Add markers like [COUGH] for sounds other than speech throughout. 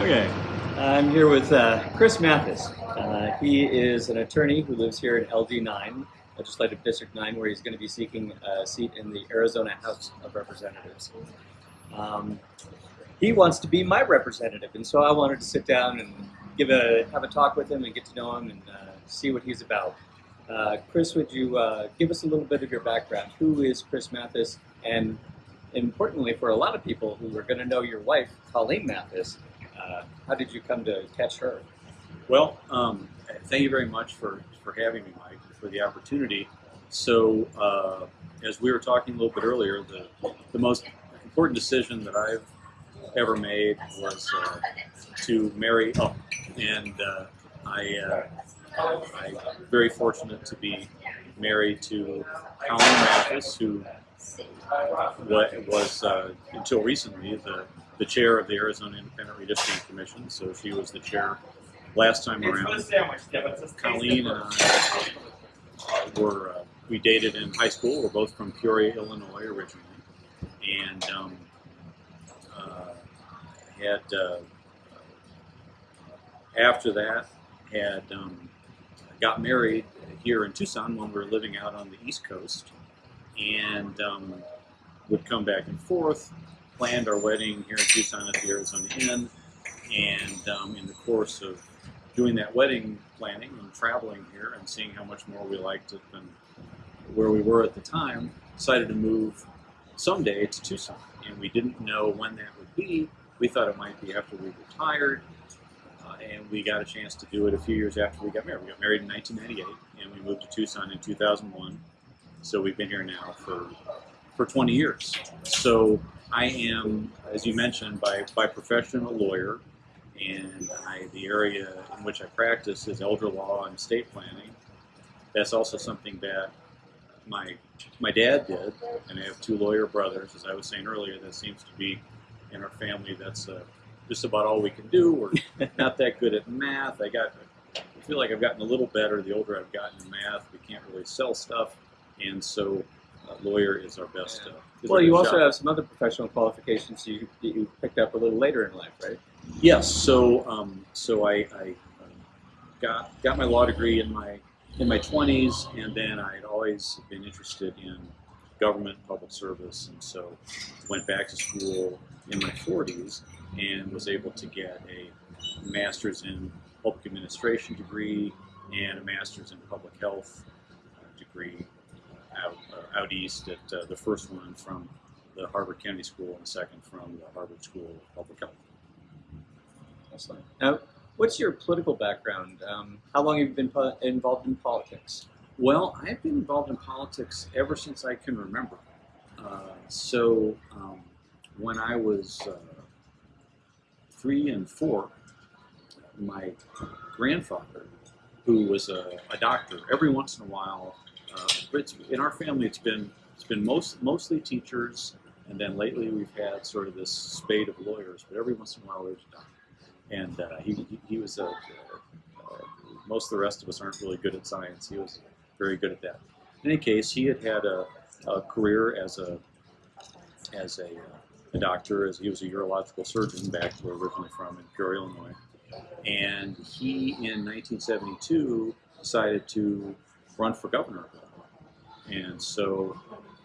Okay, I'm here with uh, Chris Mathis. Uh, he is an attorney who lives here in LD9, Legislative District 9, where he's going to be seeking a seat in the Arizona House of Representatives. Um, he wants to be my representative, and so I wanted to sit down and give a have a talk with him and get to know him and uh, see what he's about. Uh, Chris, would you uh, give us a little bit of your background? Who is Chris Mathis? And importantly, for a lot of people who are going to know your wife, Colleen Mathis, uh, how did you come to catch her? Well, um, thank you very much for, for having me, Mike, for the opportunity. So, uh, as we were talking a little bit earlier, the, the most important decision that I've ever made was uh, to marry up. And uh, I, uh, I'm very fortunate to be married to Colleen Mathis, who was, uh, until recently, the the chair of the Arizona Independent Redistricting Commission, so she was the chair last time around. Colleen and I were, uh, we dated in high school. We're both from Peoria, Illinois originally. And um, uh, had, uh, after that, had um, got married here in Tucson when we were living out on the East Coast. And um, would come back and forth planned our wedding here in Tucson at the Arizona Inn, and um, in the course of doing that wedding planning and traveling here and seeing how much more we liked it than where we were at the time, decided to move someday to Tucson. And we didn't know when that would be. We thought it might be after we retired, uh, and we got a chance to do it a few years after we got married. We got married in 1998, and we moved to Tucson in 2001. So we've been here now for for 20 years. So I am, as you mentioned, by, by profession a lawyer, and I, the area in which I practice is elder law and estate planning. That's also something that my my dad did, and I have two lawyer brothers. As I was saying earlier, that seems to be in our family. That's uh, just about all we can do. We're not that good at math. I got, I feel like I've gotten a little better the older I've gotten in math. We can't really sell stuff, and so lawyer is our best. Uh, well, you also shot. have some other professional qualifications you, you picked up a little later in life, right? Yes. So, um, so I, I um, got got my law degree in my in my 20s, and then I had always been interested in government, public service, and so went back to school in my 40s and was able to get a master's in public administration degree and a master's in public health uh, degree out, uh, out east at uh, the first one from the Harvard Kennedy School and the second from the Harvard School of Public Health. Excellent. Now, what's your political background? Um, how long have you been involved in politics? Well, I've been involved in politics ever since I can remember. Uh, so um, when I was uh, three and four, my grandfather, who was a, a doctor, every once in a while uh, in our family, it's been it's been most mostly teachers, and then lately we've had sort of this spade of lawyers. But every once in a while, there's a doctor, and uh, he, he, was a. Uh, most of the rest of us aren't really good at science. He was very good at that. In any case, he had had a, a career as a as a, a doctor, as he was a urological surgeon back where originally from in Peoria, Illinois. And he, in 1972, decided to run for governor and so,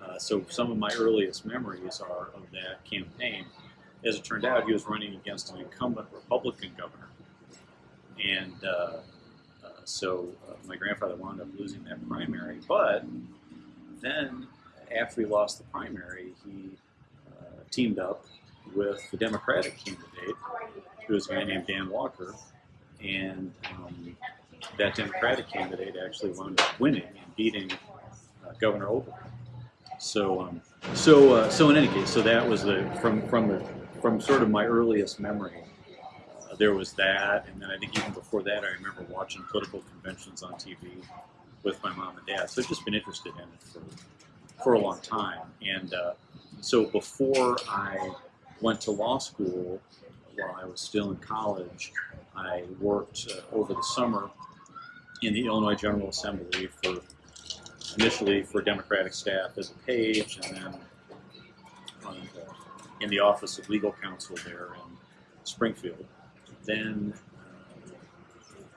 uh, so some of my earliest memories are of that campaign. As it turned out, he was running against an incumbent Republican governor, and uh, uh, so uh, my grandfather wound up losing that primary. But then, after he lost the primary, he uh, teamed up with the Democratic candidate, who was a guy named Dan Walker, and um, that Democratic candidate actually wound up winning and beating uh, Governor Ogilvie. So, um, so, uh, so in any case, so that was the from from the from sort of my earliest memory. Uh, there was that, and then I think even before that, I remember watching political conventions on TV with my mom and dad. So I've just been interested in it for for a long time. And uh, so before I went to law school, while I was still in college, I worked uh, over the summer in the Illinois General Assembly for initially for Democratic staff as a page, and then uh, in the Office of Legal Counsel there in Springfield. then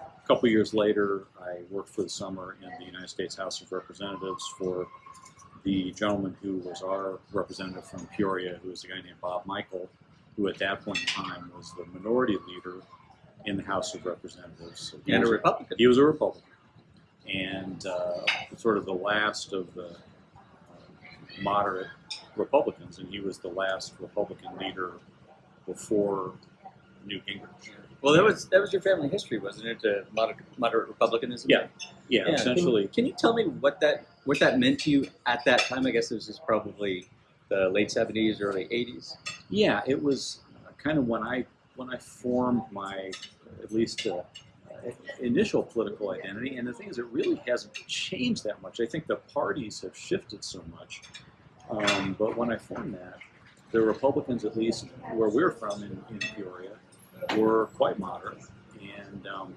uh, a couple years later, I worked for the summer in the United States House of Representatives for the gentleman who was our representative from Peoria, who was a guy named Bob Michel, who at that point in time was the minority leader in the House of Representatives. So And a Republican. he was a Republican, and uh, sort of the last of the uh, moderate Republicans, and he was the last Republican leader before Newt Gingrich. Well, that was that was your family history, wasn't it? Moderate, moderate republicanism. Yeah, Yeah, Can- essentially. Can, you tell me what that what that meant to you at that time? I guess this was probably the late seventies, early eighties. Yeah, it was kind of when I when I formed my at least uh, initial political identity, and the thing is, it really hasn't changed that much. I think the parties have shifted so much, um, but when I formed that, the Republicans, at least where we're from in, in Peoria, were quite moderate, and um,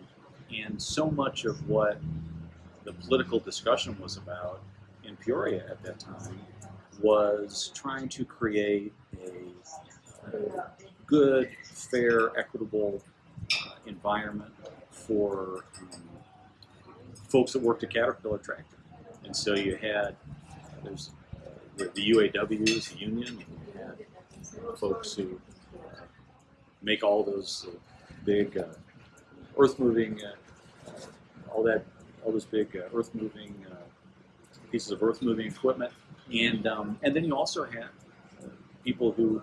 and so much of what the political discussion was about in Peoria at that time was trying to create a uh, good, fair, equitable environment for um, folks that worked at Caterpillar Tractor. And so you had there's uh, the, the UAWs, the union, and you had folks who uh, make all those uh, big uh, earth moving, uh, uh, all that, all those big uh, earth moving uh, pieces of earth moving equipment, and um, and then you also had uh, people who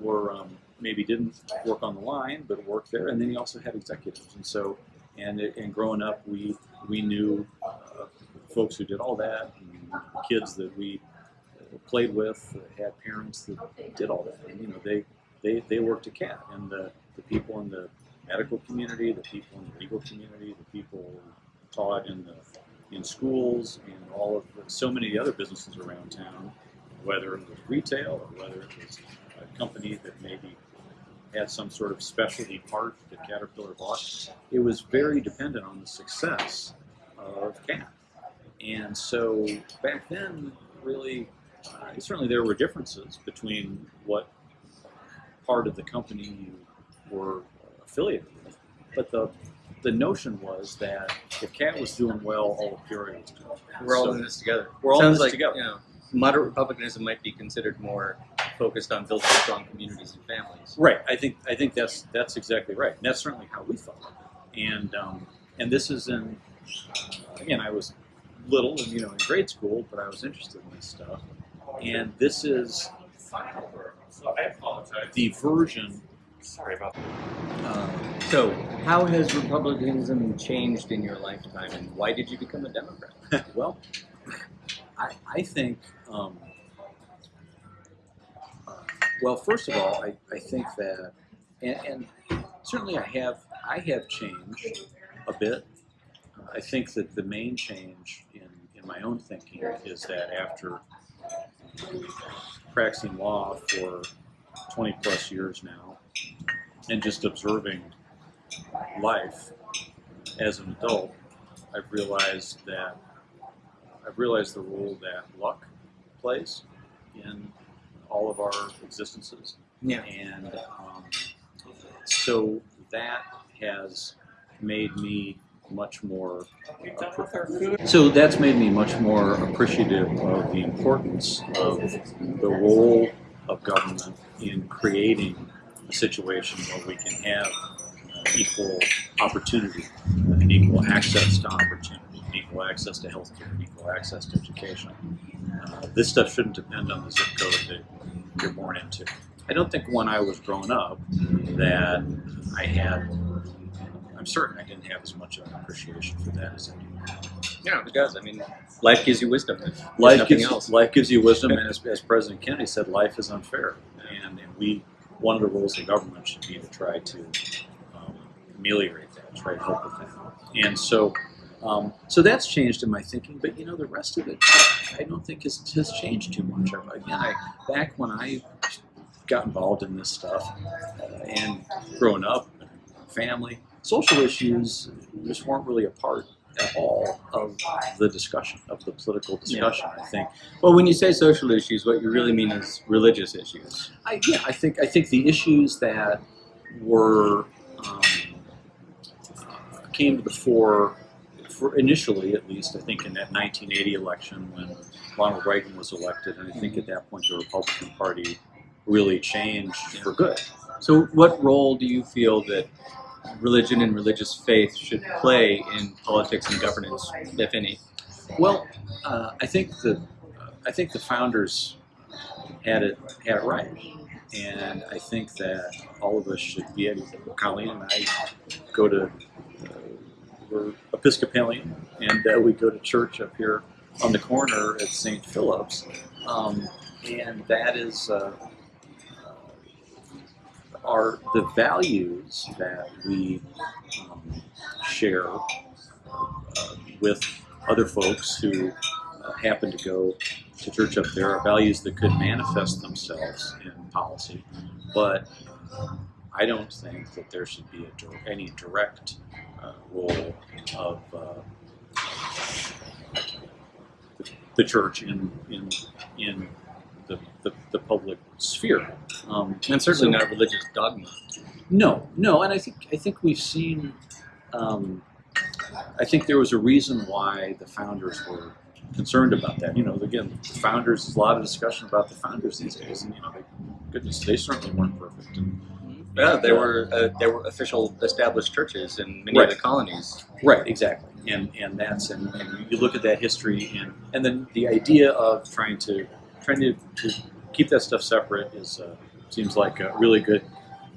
were um, maybe didn't work on the line but worked there, and then you also had executives, and so and and growing up we we knew uh, folks who did all that, and kids that we played with had parents that did all that, and you know they they, they worked at CAT, and the, the people in the medical community, the people in the legal community, the people taught in the in schools and all of the, so many other businesses around town, whether it was retail or whether it was a company that maybe had some sort of specialty part that Caterpillar bought, it was very dependent on the success of CAT. And so back then, really, uh, certainly there were differences between what part of the company you were affiliated with, but the the notion was that if Cat was doing well, all of Peoria was doing well. We're all So in this together. we're all in this like, together. You know, moderate republicanism might be considered more focused on building strong communities and families. Right. I think I think that's that's exactly right. And that's certainly how we felt. And um, and this is in again, I was little and you know in grade school, but I was interested in this stuff. And this is So I apologize. the version. Sorry about Uh, So, how has republicanism changed in your lifetime, and why did you become a Democrat? [LAUGHS] well, I, I think, um, well, first of all, I, I think that, and, and certainly I have, I have changed a bit. Uh, I think that the main change in, in my own thinking is that after practicing law for 20 plus years now and just observing life as an adult, I've realized that I've realized the role that luck plays in all of our existences, Yeah. and um, so that has made me much more. So that's made me much more appreciative of the importance of the role of government in creating a situation where we can have equal opportunity and equal access to opportunity, equal access to healthcare, and equal access to education. Uh, this stuff shouldn't depend on the zip code that you're born into. I don't think when I was growing up that I had, I'm certain I didn't have as much of an appreciation for that as I do now. Yeah, it does. I mean, life gives you wisdom. Life gives, else. life gives you wisdom, and as, [LAUGHS] as President Kennedy said, life is unfair. And, and we, one of the roles of government should be to try to um, ameliorate that, try to help with that. And so, um, so that's changed in my thinking. But you know, the rest of it, I don't think has, has changed too much. Again, I, back when I got involved in this stuff uh, and growing up, family, social issues just weren't really a part at all of the discussion, of the political discussion. I think. well, when you say social issues, what you really mean is religious issues. I, yeah, I think I think the issues that were um, came to the fore, for initially at least, I think in that 1980 election when Ronald Reagan was elected, and I think at that point the Republican Party really changed for good. So, what role do you feel that religion and religious faith should play in politics and governance, if any? Well, uh, I think the I think the founders had it had it right, and I think that all of us should be. Colleen and I go to uh, we're Episcopalian, and uh, we go to church up here on the corner at St. Philip's, um, and that is. Uh, are the values that we um, share uh, with other folks who uh, happen to go to church up there are values that could manifest themselves in policy, but I don't think that there should be any direct uh, role of uh, the, the church in in in the, the, the public sphere. Um, And certainly so- not religious dogma. no, no, and I think I think we've seen. Um, I think there was a reason why the founders were concerned about that. You know, again, the founders. There's a lot of discussion about the founders these days, and you know, they, goodness, they certainly weren't perfect. And, Yeah, there uh, were uh, there were official established churches in many Right. of the colonies. Right, exactly, and and that's and, and you look at that history and and then the idea of trying to trying to, to keep that stuff separate is uh, seems like a really good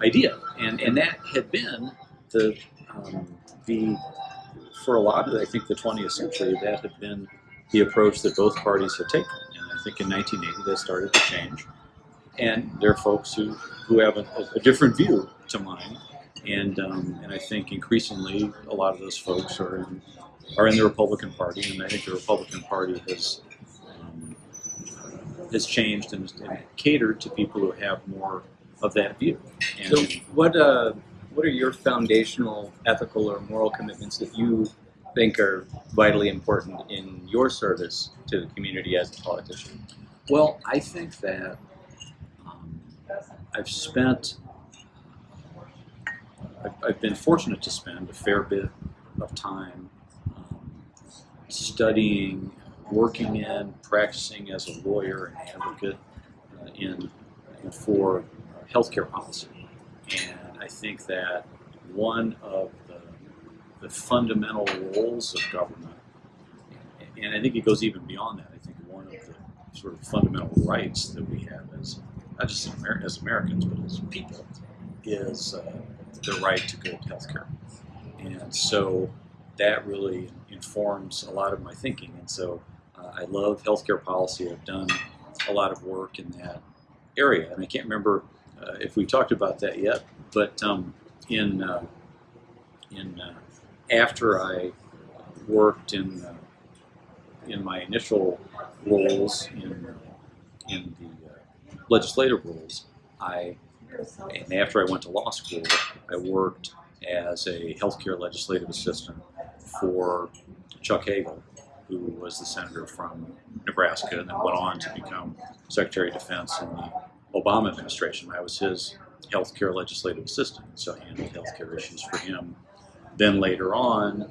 idea, and and that had been the um, the for a lot of I think the 20th century that had been the approach that both parties had taken, and I think in 1980 that started to change, and there are folks who who have a, a different view to mine and um, and I think increasingly a lot of those folks are in are in the Republican Party, and I think the Republican Party has um, has changed and, and catered to people who have more of that view. And So, what uh, what are your foundational ethical or moral commitments that you think are vitally important in your service to the community as a politician? well, I think that I've spent I've, I've been fortunate to spend a fair bit of time um, studying, working in, practicing as a lawyer and advocate uh, in, in for healthcare policy. And I think that one of the, the fundamental roles of government, and I think it goes even beyond that. I think one of the sort of fundamental rights that we have as not just Amer- as Americans, but as people, is uh, the right to good health care. And so that really informs a lot of my thinking. And so uh, I love healthcare policy. I've done a lot of work in that area. And I can't remember uh, if we've talked about that yet, but um, in, uh, in uh, after I worked in, uh, in my initial roles in, in the uh, legislative roles, I and after I went to law school, I worked as a healthcare legislative assistant for Chuck Hagel, who was the senator from Nebraska and then went on to become Secretary of Defense in the Obama administration. I was his healthcare legislative assistant, so I handled healthcare issues for him. Then later on,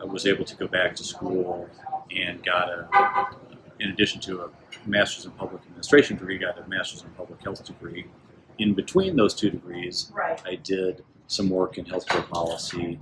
I was able to go back to school and got a, in addition to a master's in public administration degree, got a master's in public health degree in between those two degrees, Right. I did some work in healthcare policy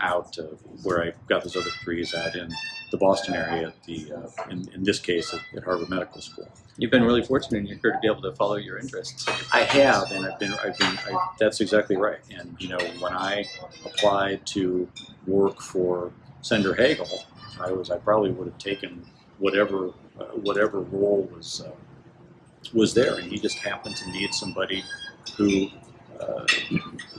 out of where I got those other degrees out in the Boston area, at the uh, in, in this case at, at Harvard Medical School. You've been really fortunate in your career to be able to follow your interests. I have, and I've been, I've been, I, that's exactly right. And you know, when I applied to work for Senator Hagel, I was, I probably would have taken whatever, uh, whatever role was uh, was there, and he just happened to need somebody who uh,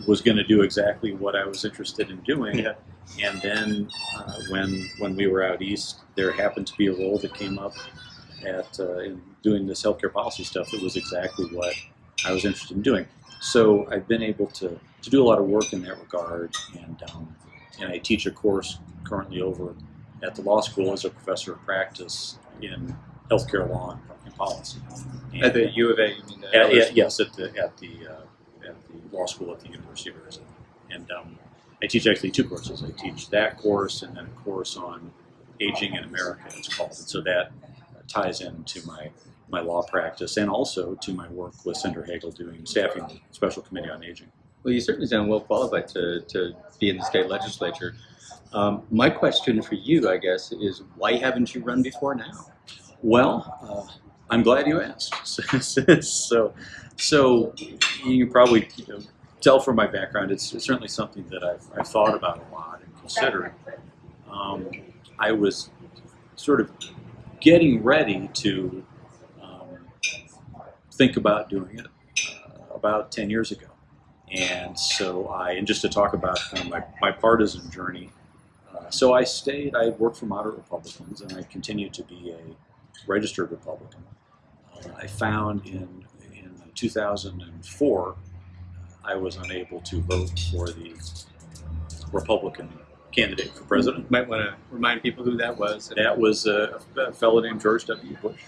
was going to do exactly what I was interested in doing. Yeah. And then uh, when when we were out east, there happened to be a role that came up at uh, in doing this healthcare policy stuff that was exactly what I was interested in doing. So I've been able to, to do a lot of work in that regard, and um, and I teach a course currently over at the law school as a professor of practice in healthcare law and, and policy. And- At the U of A, you mean the at, at- yes, at the at the uh, at the law school at the University of Arizona, and um, I teach actually two courses. I teach that course and then a course on aging in America. It's called, and so that ties into my my law practice and also to my work with Senator Hagel doing staffing the Special Committee on Aging. Well, you certainly sound well qualified to, to be in the state legislature. Um, my question for you, I guess, is why haven't you run before now? Well, uh, I'm glad you asked. [LAUGHS] so, so you probably you know, tell from my background, it's, it's certainly something that I've, I've thought about a lot and considered. Um, I was sort of getting ready to um, think about doing it uh, about 10 years ago. And so I, and just to talk about kind of my, my partisan journey, uh, so I stayed, I worked for moderate Republicans and I continued to be a registered Republican. Uh, I found in, in 2004 I was unable to vote for the Republican candidate for president. You might want to remind people who that was. That was a, a fellow named George W. Bush.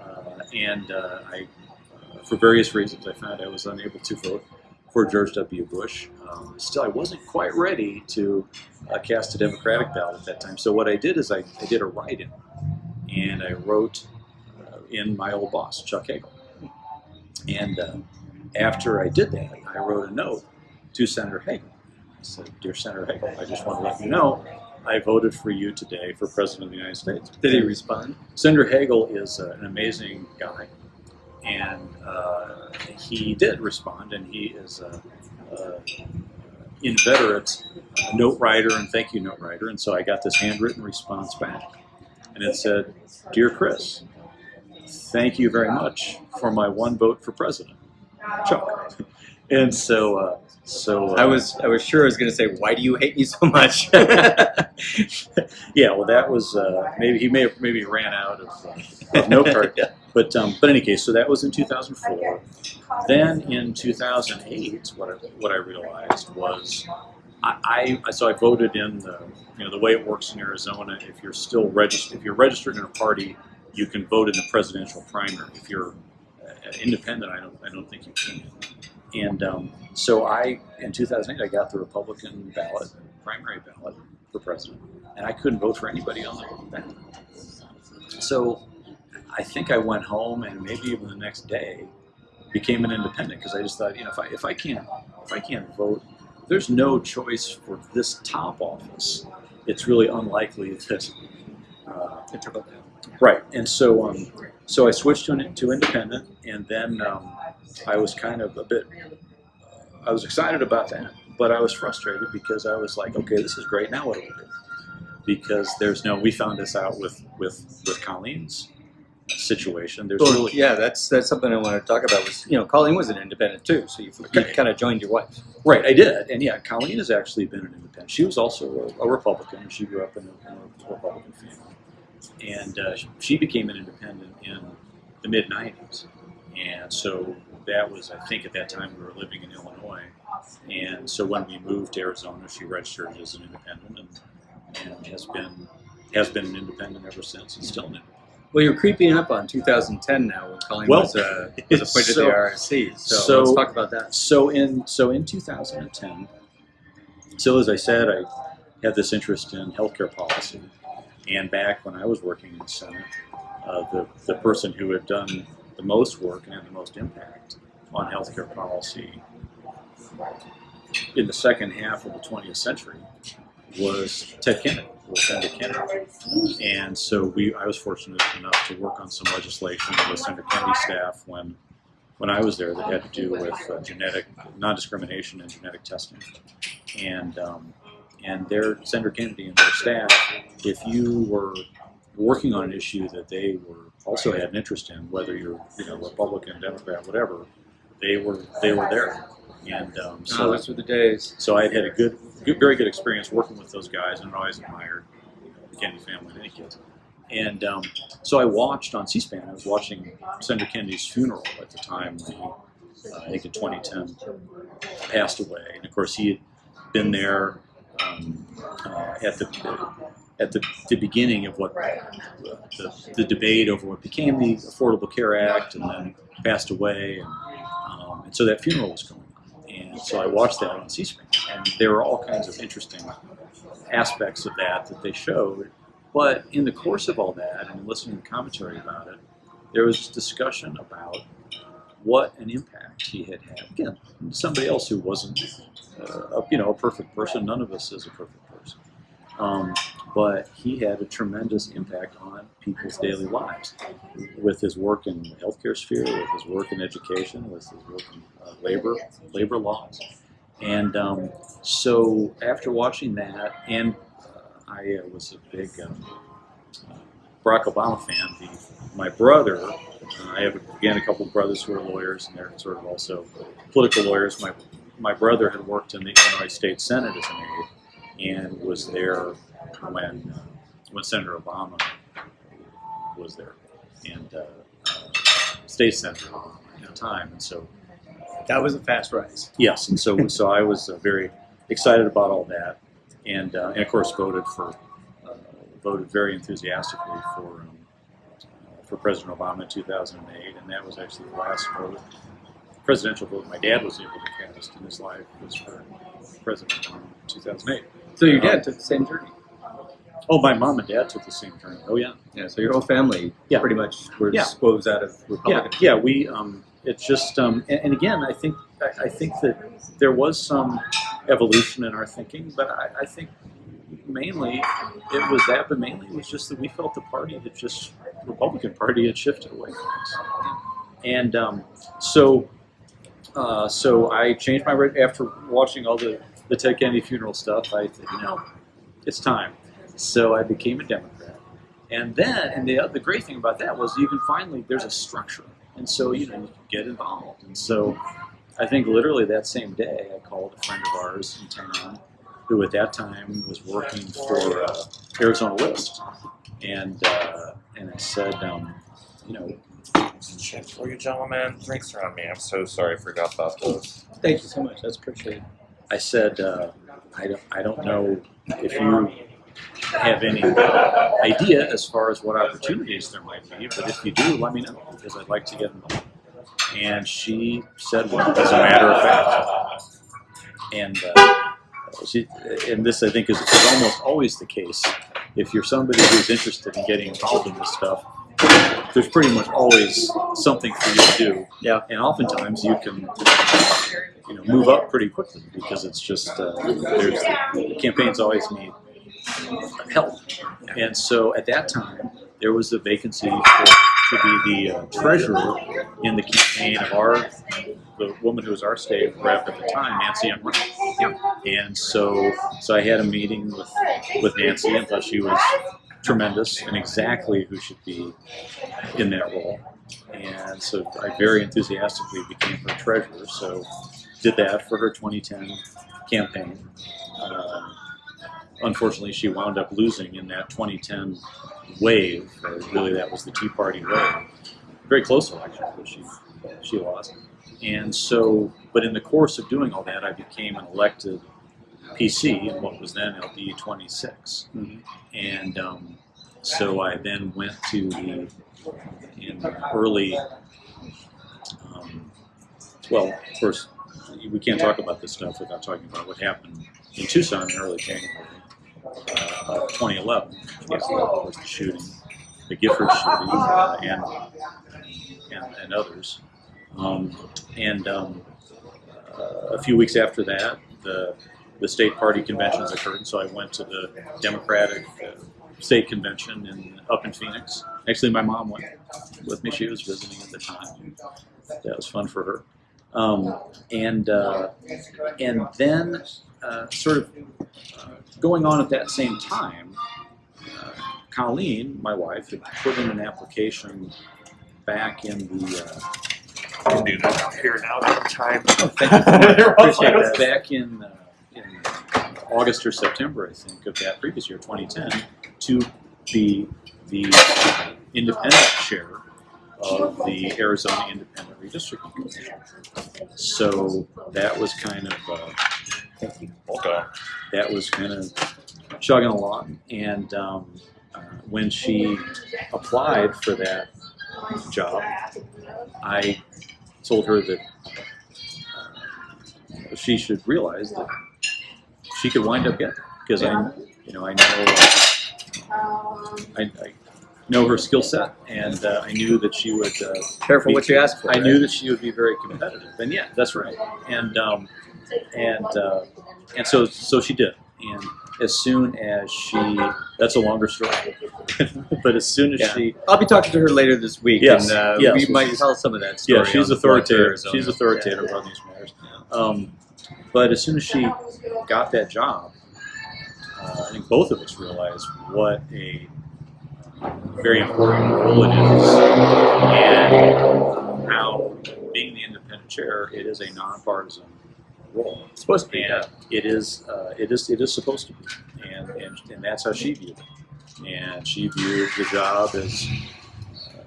Uh, and uh, I, uh, for various reasons, I found I was unable to vote for George W. Bush. Um, still, I wasn't quite ready to uh, cast a Democratic ballot at that time. So what I did is I, I did a write-in, and I wrote uh, in my old boss, Chuck Hagel. And uh, after I did that, I wrote a note to Senator Hagel. I said, "Dear Senator Hagel, I just want to let you know I voted for you today for President of the United States." Did he respond? Senator Hagel is uh, an amazing guy, and uh, he did respond, and he is a, a inveterate note writer and thank you note writer, and so I got this handwritten response back, and it said, "Dear Chris, thank you very much for my one vote for president, Chuck." [LAUGHS] And so, uh, so uh, I was I was sure I was going to say, why do you hate me so much? [LAUGHS] yeah, well, that was uh, maybe he may have maybe ran out of, uh, of note card. [LAUGHS] Yeah. But um, but in any case, so that was in 2004. Then in 2008, what I, what I realized was I, I so I voted in the you know the way it works in Arizona. If you're still registered, if you're registered in a party, you can vote in the presidential primary. If you're uh, independent, I don't I don't think you can. And um, so I in 2008 I got the Republican ballot, primary ballot for president, and I couldn't vote for anybody on the ballot. So I think I went home and maybe even the next day became an independent because I just thought, you know, if I if I can't if I can't vote, there's no choice for this top office. It's really unlikely that. Uh, It took a right, and so um, so I switched to an, to independent, and then um, I was kind of a bit. I was excited about that, but I was frustrated because I was like, okay, this is great. Now what do we do? Because there's no. We found this out with with with Colleen's situation. There's Well, really yeah, that's that's something I want to talk about. Was you know, Colleen was an independent too, so you, you kind of joined your wife. Right, I did, and yeah, Colleen has actually been an independent. She was also a, a Republican. She grew up in a, in a Republican family, and uh, she became an independent in the mid '90s. And so that was, I think, at that time we were living in Illinois, and so when we moved to Arizona, she registered as an independent, and, and has been has been an independent ever since, and still an independent. Well, you're creeping up on 2010 now when Colleen Well, was, uh, was appointed so- to the IRC. So, so- let's talk about that. So in so in 2010, so as I said, I had this interest in healthcare policy, and back when I was working in the Senate, uh, the the person who had done the most work and had the most impact on healthcare policy in the second half of the 20th century was Ted Kennedy, was Senator Kennedy. And so we, I was fortunate enough to work on some legislation with Senator Kennedy's staff when when I was there that had to do with uh, genetic non-discrimination and genetic testing. And um, and their Senator Kennedy and their staff, if you were working on an issue that they were also had an interest in, whether you're you know Republican, Democrat, whatever, they were they were there. And um, So so those were the days. so I had had a good, good, very good experience working with those guys, and I always admired the Kennedy family and any kids. And um, so I watched on C-SPAN. I was watching Senator Kennedy's funeral at the time when he, uh, I think in 2010, passed away. And of course, he had been there um, uh, at the at the, the beginning of what the, the debate over what became the Affordable Care Act, and then passed away. And, um, and so that funeral was going on. And so I watched that on C-SPAN, and there were all kinds of interesting aspects of that that they showed. But in the course of all that, and listening to commentary about it, there was discussion about what an impact he had had. Again, somebody else who wasn't, uh, a, you know, a perfect person. None of us is a perfect person. Um, but he had a tremendous impact on people's daily lives with his work in the healthcare sphere, with his work in education, with his work in uh, labor labor laws. And um, so after watching that, and uh, I uh, was a big um, Barack Obama fan. The, my brother, uh, I have again a couple of brothers who are lawyers, and they're sort of also political lawyers. My my brother had worked in the Illinois State Senate as an aide, and was there when uh, when Senator Obama was there, and uh, uh, state senator at the time, and so That was a fast rise. Yes, and so so I was uh, very excited about all that, and uh, and of course voted for uh, voted very enthusiastically for um, for President Obama in 2008, and that was actually the last vote presidential vote my dad was able to cast in his life was for President Obama in 2008. So your dad took the same journey. Oh, my mom and dad took the same journey. Oh yeah, Yeah. So your whole family Yeah. pretty much were Yeah. disposed out of Republican. yeah. yeah We um, it's just um, and, and again, I think I, I think that there was some evolution in our thinking, but I, I think mainly it was that, but mainly it was just that we felt the party had just Republican Party had shifted away from us, and um, so uh, so I changed my after watching all the the Ted Kennedy funeral stuff. I you know, it's time. So I became a Democrat. And then, and the, the great thing about that was you can finally, there's a structure. And so, you know, you can get involved. And so I think literally that same day, I called a friend of ours in town who at that time was working for uh, Arizona List. And, uh, and I said, um, you know, Shit for you, gentlemen. Drinks are on me. I'm so sorry. I forgot about those. Thank you so much. That's appreciated. I said, uh, I, don't, I don't know if you have any idea as far as what opportunities there might be, but if you do, let me know because I'd like to get involved. And she said, well, as a matter of fact, and uh, she, and this I think is, is almost always the case. If you're somebody who's interested in getting involved in this stuff, there's pretty much always something for you to do. Yeah. And oftentimes you can, you know, move up pretty quickly because it's just uh, there's campaigns always need help. And so at that time, there was a vacancy for to be the uh, treasurer in the campaign of our the woman who was our state rep at the time, Nancy M. Brown. And so so I had a meeting with with Nancy and thought she was tremendous and exactly who should be in that role. And so I very enthusiastically became her treasurer. So did that for her 2010 campaign. Um, unfortunately, she wound up losing in that 2010 wave. Or really, that was the Tea Party wave. Very close election, but she she lost. And so, but in the course of doing all that, I became an elected PC in what was then LD 26. Mhm. And um, so I then went to the in early. Um, well, of course, we can't talk about this stuff without talking about what happened in Tucson in early January uh, of 2011. Yes, of course, the shooting, the Giffords shooting, uh, and, and and others. Um, and um, a few weeks after that, the the state party conventions occurred. So I went to the Democratic uh, state convention in up in Phoenix. Actually, my mom went with me. She was visiting at the time. That was fun for her. Um, and uh, and then uh, sort of uh, going on at that same time, uh, Colleen, my wife, had put in an application back in the uh, I can do that here now. time. Oh, thank you. [LAUGHS] Appreciate that. back in, uh, in August or September, I think, of that previous year, 2010, to be the independent chair of the Arizona Independent Redistricting Commission. So that was kind of uh, Thank you. Welcome. That was kind of chugging along. And um, uh, when she applied for that job, I told her that uh, she should realize that she could wind up getting because I, you know, I know I, I know her skill set, and uh, I knew that she would. Uh, Careful what you ask for. I right? knew that she would be very competitive, and yeah, that's right. And um, and uh, and so so she did. And as soon as she, that's a longer story, [LAUGHS] but as soon as Yeah. she, I'll be talking to her later this week, Yes, and uh, yes. we might tell some of that story. yeah, she's on the Flight to authoritative. She's authoritative on these matters. Um, but as soon as she got that job, uh, I think both of us realized what a very important role it is, and how being the independent chair, it is a nonpartisan role. It's supposed to be. and it is uh, it is it is supposed to be, and, and and that's how she viewed it. And she viewed the job as uh,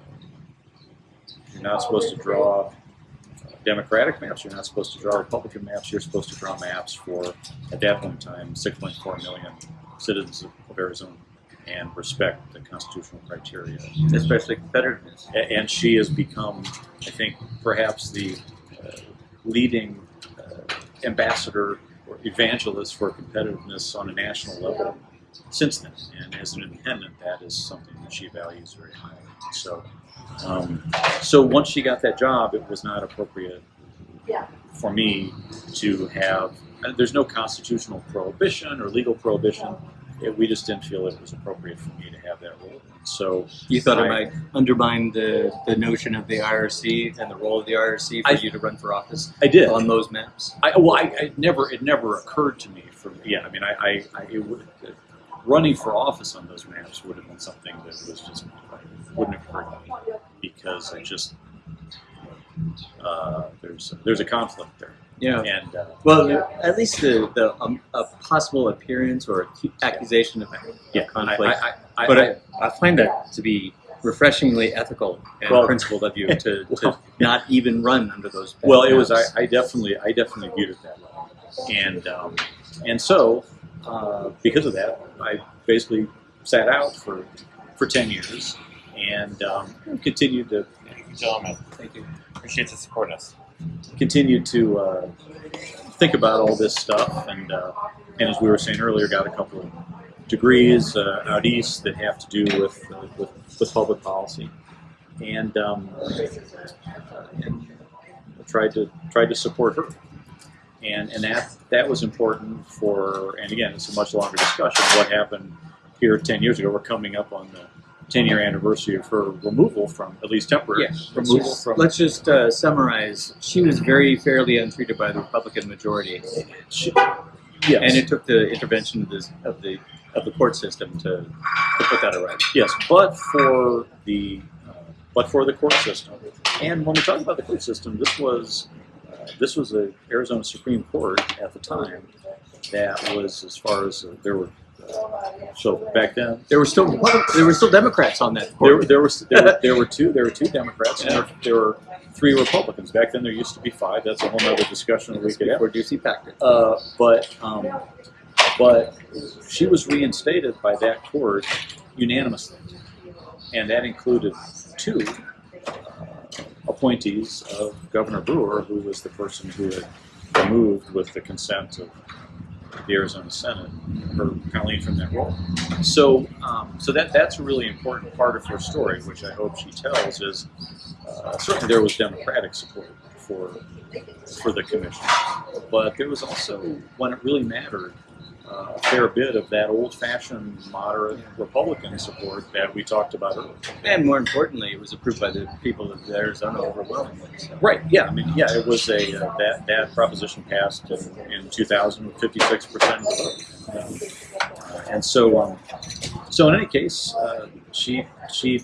you're not supposed to draw Democratic maps, you're not supposed to draw Republican maps. You're supposed to draw maps for at that point in time 6.4 million citizens of, of Arizona and respect the constitutional criteria. especially competitiveness. And she has become, I think, perhaps the uh, leading uh, ambassador or evangelist for competitiveness on a national level since then. And as an independent, that is something that she values very highly. So, um, so once she got that job, it was not appropriate for me to have. and There's no constitutional prohibition or legal prohibition. It, we just didn't feel it was appropriate for me to have that role. So You thought it might undermine the, the notion of the IRC and the role of the IRC for I- you to run for office I did. on those maps. I, well, I, I never, it never occurred to me. For yeah, I mean, I, I, I it would, running for office on those maps would have been something that was just wouldn't have occurred to me because it just uh, there's there's a conflict there, Yeah. and uh, Well, at least the, the um, a possible appearance or accusation of yeah, conflict. I, I, I, but I, I, I find that to be refreshingly ethical and Well- principled of you [LAUGHS] to, to not even run under those. bad well, it was I. I definitely I definitely viewed it that way, and um, and so uh, because of that, I basically sat out for for ten years and um, continued to Thank you, gentlemen. Thank you. Appreciate the support us. Continued to uh, think about all this stuff, and uh, and as we were saying earlier, got a couple of degrees uh, out east that have to do with uh, with, with public policy, and um, and tried to tried to support her, and and that that was important for. And again, it's a much longer discussion. What happened here ten years ago? We're coming up on the ten year anniversary of her removal from at least temporary Yeah, let's removal just, from. let's just uh, summarize. She was very fairly untreated by the Republican majority, She- yes. and it took the intervention of the of the of the court system to, to put that right. Yes, but for the uh, but for the court system, and when we talk about the court system, this was uh, this was the Arizona Supreme Court at the time that was as far as uh, there were. So back then, There were still there were still Democrats on that there, there was there, were- there were two there were two Democrats and there, there were three Republicans. Back then, there used to be five. That's a whole other discussion we could have. Ducey packed. Uh, but um, but she was reinstated by that court unanimously, and that included two uh, appointees of Governor Brewer, who was the person who had removed, with the consent of the Arizona Senate, her Colleen from that role. So, um, so that that's a really important part of her story, which I hope she tells. Is uh, certainly there was Democratic support for for the commission, but there was also, when it really mattered, a fair bit of that old-fashioned moderate Republican support that we talked about earlier. And more importantly, it was approved by the people of Arizona overwhelmingly. So. Right. Yeah. I mean, yeah. It was a uh, that that proposition passed in, in 2000 with 56 percent of the vote, uh, and so um, so in any case, uh, she she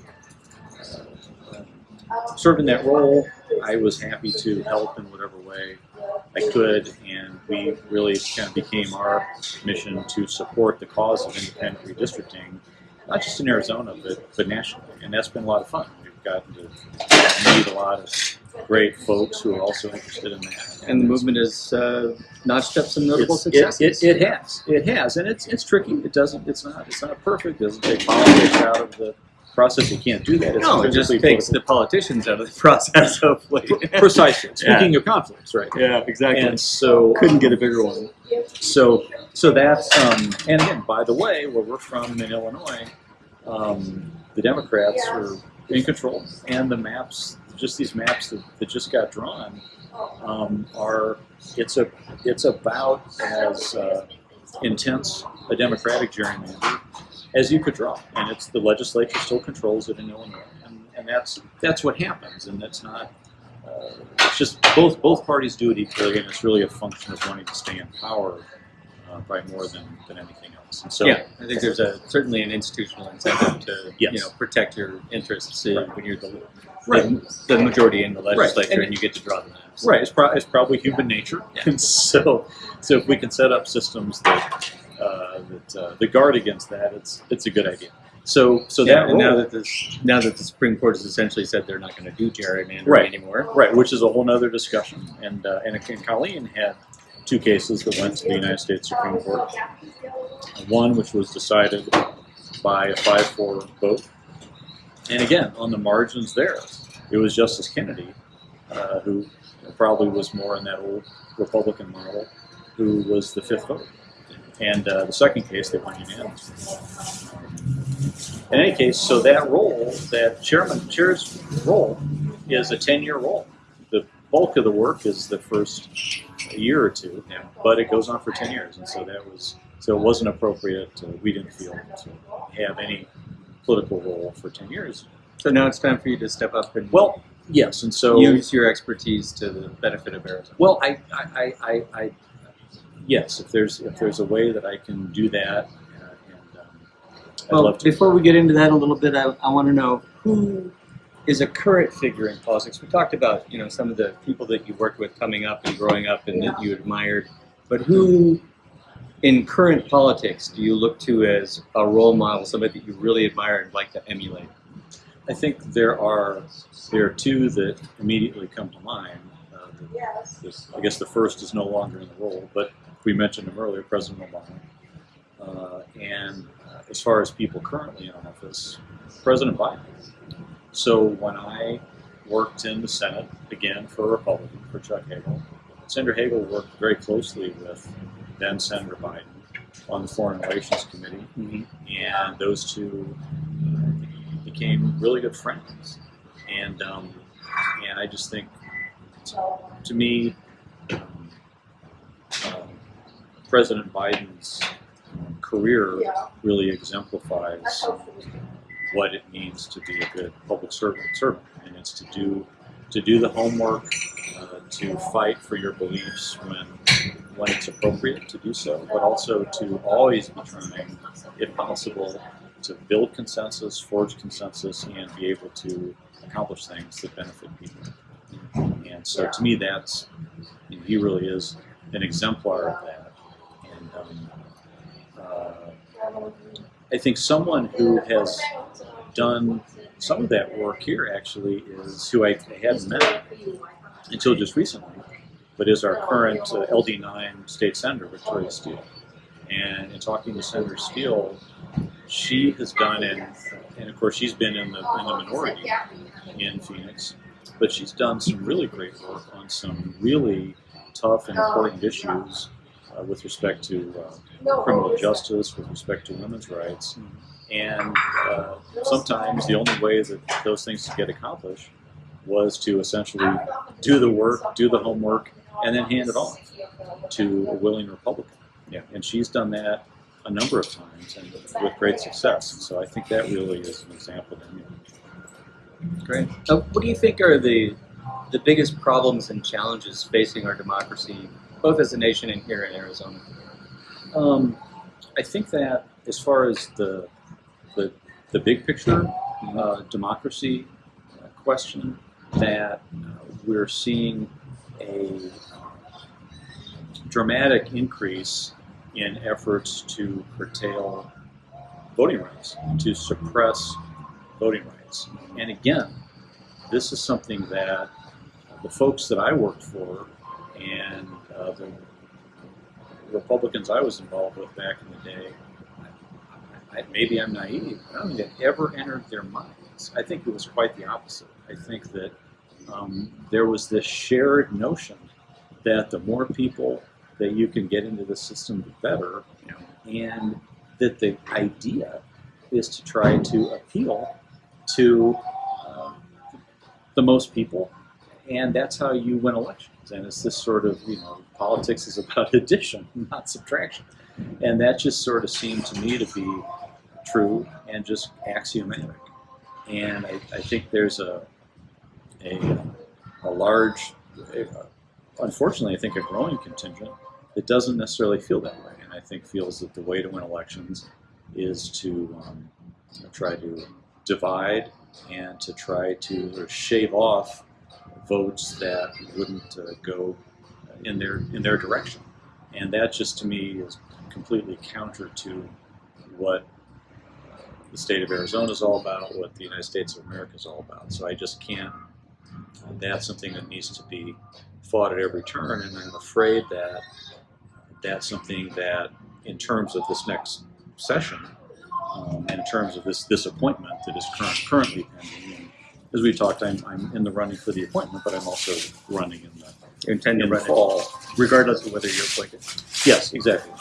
uh, served in that role. I was happy to help in whatever way I could, and we really kind of became our mission to support the cause of independent redistricting, not just in Arizona but but nationally, and that's been a lot of fun. We've gotten to meet a lot of great folks who are also interested in that. And the movement has uh, notched up some notable It's- it, it, it has, it has, and it's it's tricky. It doesn't, it's not, it's not perfect. It doesn't take politics out of the process, you can't do that. It's No, it just physically takes the politicians out of the [LAUGHS] process, hopefully. political. precisely. [LAUGHS] Yeah. Speaking of conflicts, right? yeah, exactly. And so Couldn't get a bigger one. So, so that's um, and again, by the way, where we're from in Illinois, um, the Democrats are in control, and the maps, just these maps that, that just got drawn, um, are it's a it's about as uh, intense a Democratic gerrymander as you could draw, and it's the legislature still controls it in Illinois, and, and that's that's what happens, and that's not. Uh, it's just both both parties do it equally, and it's really a function of wanting to stay in power uh, by more than, than anything else. And so, yeah, I think there's a certainly an institutional incentive to Yes. you know protect your interests Right. when you're the, Right. the the majority in the legislature And- and, you get to draw the maps. right, it's, pro- it's probably human nature, Yeah. and [LAUGHS] so so if we can set up systems that uh, that uh, that guard against that, it's it's a good idea. So so yeah, that and now that this now that the Supreme Court has essentially said they're not going to do gerrymandering Right. anymore. Right, which is a whole other discussion. And uh, and, and Colleen had two cases that went to the United States Supreme Court. One which was decided by a five-four vote, and again on the margins there, it was Justice Kennedy uh, who probably was more in that old Republican model, who was the fifth vote. And uh, the second case, they went unanimous. In any case, so that role, that chairman chair's role, is a ten-year role. The bulk of the work is the first year or two, Yeah. but it goes on for ten years, and so that was so it wasn't appropriate. Uh, we didn't feel to have any political role for ten years. So now it's time for you to step up and Well, yes, and so use your expertise to the benefit of Arizona. Well, I, I, I, I, I yes, if there's if there's a way that I can do that, uh, and um, I'd Well, love to. before we get into that a little bit, I, I want to know who is a current figure in politics. We talked about you know some of the people that you worked with coming up and growing up and that you admired, but who in current politics do you look to as a role model, somebody that you really admire and like to emulate? I think there are there are two that immediately come to mind. Uh, the, this, I guess the first is no longer in the role, but we mentioned him earlier, President Obama. Uh, and uh, as far as people currently in office, President Biden. So when I worked in the Senate, again for a Republican, for Chuck Hagel, Senator Hagel worked very closely with then Senator Biden on the Foreign Relations Committee, and those two uh, became really good friends. And um, and I just think, to me, um, um, President Biden's career really exemplifies what it means to be a good public servant. servant. And it's to do to do the homework, uh, to fight for your beliefs when when it's appropriate to do so, but also to always be trying, if possible, to build consensus, forge consensus, and be able to accomplish things that benefit people. And so, to me, that's you know, he really is an exemplar of that. I think someone who has done some of that work here actually is who I hadn't met until just recently, but is our current uh, LD9 state senator, Victoria Steele. And in talking to Senator Steele, she has done, and, and of course she's been in the, in the minority in Phoenix, but she's done some really great work on some really tough and important issues uh, with respect to uh, criminal justice, with respect to women's rights. And uh, sometimes the only way that those things could get accomplished was to essentially do the work, do the homework, and then hand it off to a willing Republican. Yeah. And she's done that a number of times and with great success. And so I think that really is an example to me. Great. Uh, what do you think are the the biggest problems and challenges facing our democracy, both as a nation and here in Arizona? Um, I think that as far as the the, the big picture uh, democracy uh, question, that uh, we're seeing a dramatic increase in efforts to curtail voting rights, to suppress voting rights. And again, this is something that the folks that I worked for and uh, the Republicans I was involved with back in the day, I, maybe I'm naive, I don't think it ever entered their minds. I think it was quite the opposite. I think that um, there was this shared notion that the more people that you can get into the system, the better, and that the idea is to try to appeal to um, the most people, and that's how you win elections. And it's this sort of, you know, politics is about [LAUGHS] addition, not subtraction. And that just sort of seemed to me to be true and just axiomatic. And I, I think there's a, a, a large, unfortunately, I think a growing contingent that doesn't necessarily feel that way. And I think feels that the way to win elections is to um, try to divide and to try to sort of shave off votes that wouldn't uh, go in their in their direction. And that just to me is completely counter to what the state of Arizona is all about, what the United States of America is all about. So I just can't. That's something that needs to be fought at every turn, and I'm afraid that that's something that, in terms of this next session, um, and in terms of this this appointment that is current, currently pending. As we talked, I'm, I'm in the running for the appointment, but I'm also running in the You intend to in the run it fall. regardless of whether you're appointed. Yes, exactly.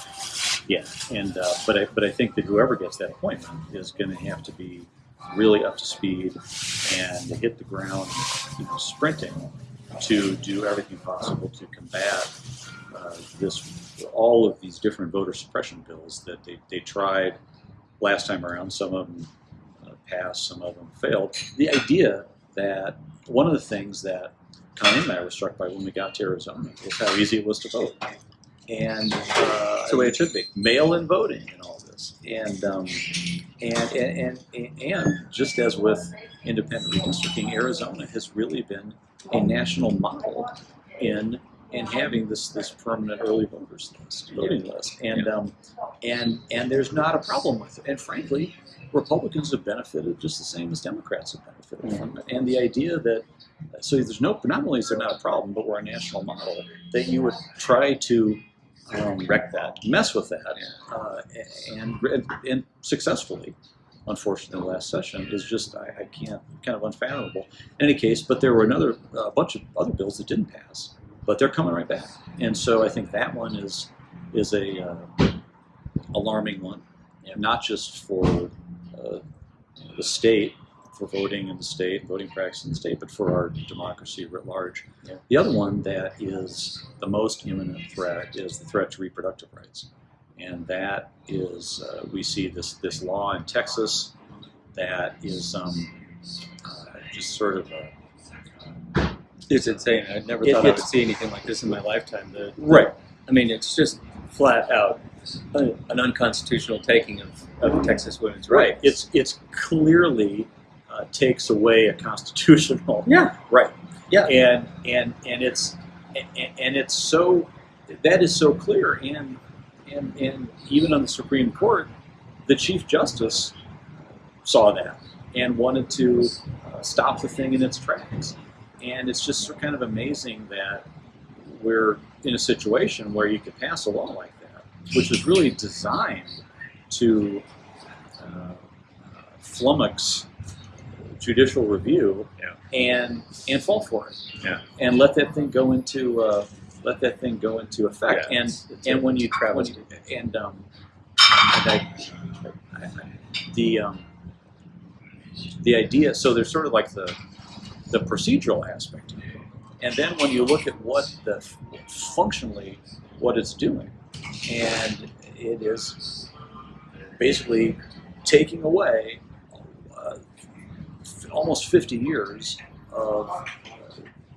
Yeah, and uh, but I but I think that whoever gets that appointment is going to have to be really up to speed and hit the ground, you know, sprinting to do everything possible to combat uh, this all of these different voter suppression bills that they, they tried last time around. Some of them passed, some of them failed. The idea that one of the things that Connie and I were struck by when we got to Arizona was how easy it was to vote. And uh, That's the way it should be. mail-in voting and all this, and um, and, and and and just as with independent redistricting, Arizona has really been a national model in in having this this permanent early voters list, voting list, and um, and and there's not a problem with it. And frankly, Republicans have benefited just the same as Democrats have benefited from it. And the idea that so there's no not only is there not a problem, but we're a national model that you would try to um, Wreck that. mess with that, uh, and, and successfully. Unfortunately, the last session is just I, I can't kind of unfathomable. In any case, but there were another a bunch of other bills that didn't pass, but they're coming right back, and so I think that one is is a uh, alarming one, and not just for uh, the state for voting in the state, voting practice in the state, but for our democracy writ large. Yeah. The other one that is the most imminent threat is the threat to reproductive rights, and that is uh, we see this this law in Texas that is um, uh, just sort of a It's insane. I never It- thought I would see anything like this in my lifetime. The, right. I mean, it's just flat out an an unconstitutional taking of, of Texas women's Right. rights. It's it's clearly uh, takes away a constitutional yeah, right. Yeah. And and and it's and, and it's so that is so clear and and and even on the Supreme Court, the Chief Justice saw that and wanted to uh, stop the thing in its tracks. And it's just kind of amazing that we're in a situation where you could pass a law like which is really designed to uh, flummox judicial review Yeah. and and fall for it. Yeah. And let that thing go into uh, let that thing go into effect. Yeah, and it's- it's and when you you, and um and I, I, I, the um the idea so there's sort of like the the procedural aspect of it. and then when you look at what the functionally what it's doing and it is basically taking away uh, almost 50 years of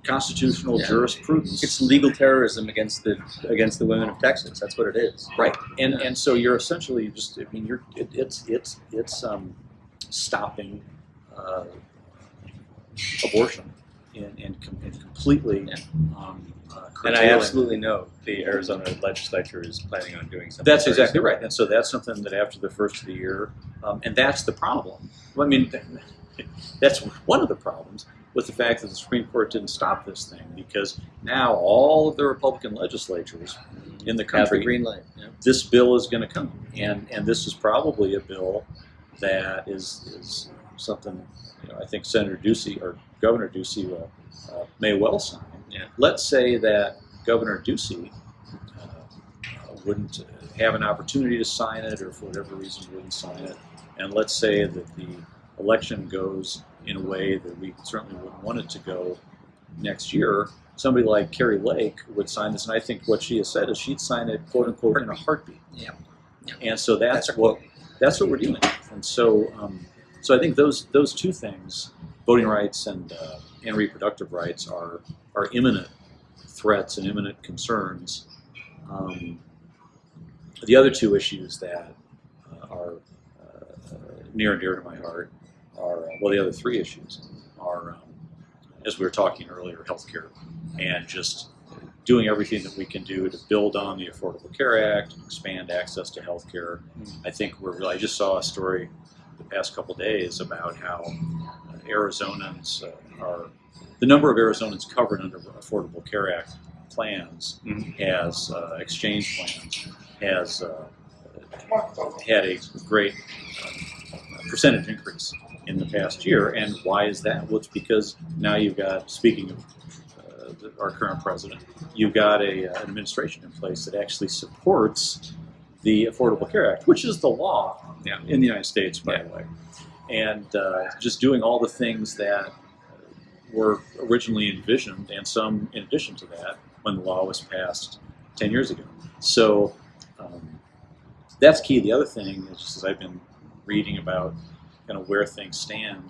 constitutional Yeah. jurisprudence it's legal terrorism against the against the women of Texas. That's what it is. Right, and and so you're essentially just I mean you're it, it's it's it's um, stopping uh, abortion and and, com- and completely Yeah. um, uh, And I absolutely know the Arizona legislature is planning on doing something. That's exactly right, and so that's something that after the first of the year, um, and that's the problem. I mean, [LAUGHS] that's one of the problems with the fact that the Supreme Court didn't stop this thing because now all of the Republican legislatures in the Have the country green light. Yeah. this bill is going to come, and and this is probably a bill that is is something you know, I think Senator Ducey or Governor Ducey uh, uh, may well sign. Yeah. Let's say that Governor Ducey uh, wouldn't have an opportunity to sign it, or for whatever reason wouldn't sign it, and let's say that the election goes in a way that we certainly wouldn't want it to go next year. Somebody like Kari Lake would sign this, and I think what she has said is she'd sign it, quote unquote, in a heartbeat. Yeah. And so that's, That's what that's what we're dealing with. And so, um, so I think those those two things, voting rights and uh, and reproductive rights, are are imminent threats and imminent concerns. Um, the other two issues that uh, are uh, near and dear to my heart are well, the other three issues are, um, as we were talking earlier, healthcare and just doing everything that we can do to build on the Affordable Care Act, and expand access to healthcare. I think we're really. I just saw a story the past couple days about how uh, Arizonans uh, are the number of Arizonans covered under Affordable Care Act plans Mhm. has uh, exchange plans has uh, had a great uh, percentage increase in the past year. And why is that? Well, it's because now you've got, speaking of uh, our current president, you've got a, uh, an administration in place that actually supports the Affordable Care Act, which is the law Yeah. in the United States, by Yeah. the way. And uh, just doing all the things that were originally envisioned, and some in addition to that, when the law was passed 10 years ago. So um, that's key. The other thing is just as I've been reading about kind of where things stand